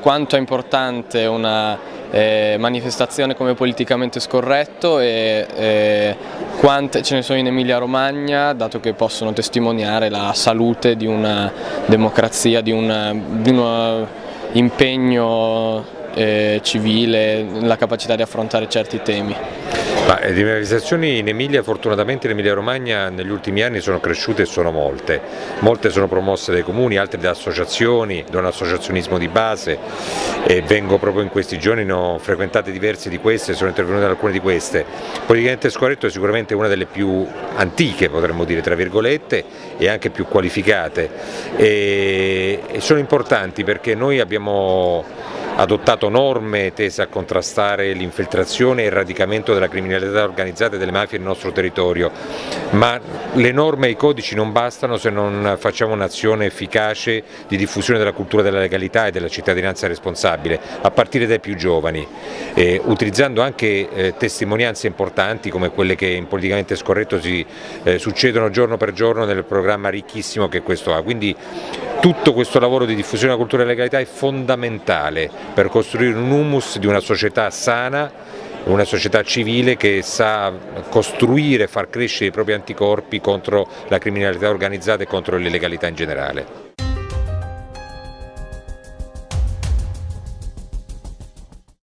quanto è importante una eh, manifestazione come politicamente scorretto e eh, quante ce ne sono in Emilia Romagna dato che possono testimoniare la salute di una democrazia, di, una, di un impegno eh, civile, la capacità di affrontare certi temi. Ma, le eh, manifestazioni in Emilia, fortunatamente in Emilia Romagna negli ultimi anni sono cresciute e sono molte, molte sono promosse dai comuni, altre da associazioni, da un associazionismo di base e vengo proprio in questi giorni, ne ho frequentate diverse di queste, sono intervenuto in alcune di queste. Politicamente Scorretto è sicuramente una delle più antiche potremmo dire tra virgolette e anche più qualificate e sono importanti perché noi abbiamo adottato norme tese a contrastare l'infiltrazione e il radicamento della criminalità organizzata e delle mafie nel nostro territorio, ma le norme e i codici non bastano se non facciamo un'azione efficace di diffusione della cultura della legalità e della cittadinanza responsabile, a partire dai più giovani, eh, utilizzando anche eh, testimonianze importanti come quelle che in Politicamente Scorretto si eh, succedono giorno per giorno nel programma ricchissimo che questo ha. Quindi tutto questo lavoro di diffusione della cultura della legalità è fondamentale per costruire un humus di una società sana, una società civile che sa costruire e far crescere i propri anticorpi contro la criminalità organizzata e contro l'illegalità in generale.